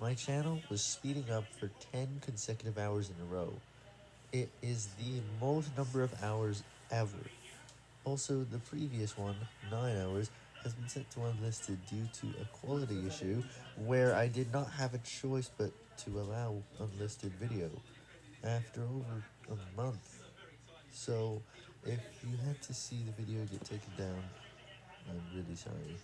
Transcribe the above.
My channel was speeding up for 10 consecutive hours in a row. It is the most number of hours ever. Also, the previous one, 9 hours, has been set to unlisted due to a quality issue where I did not have a choice but to allow unlisted video after over a month. So, if you had to see the video get taken down, I'm really sorry.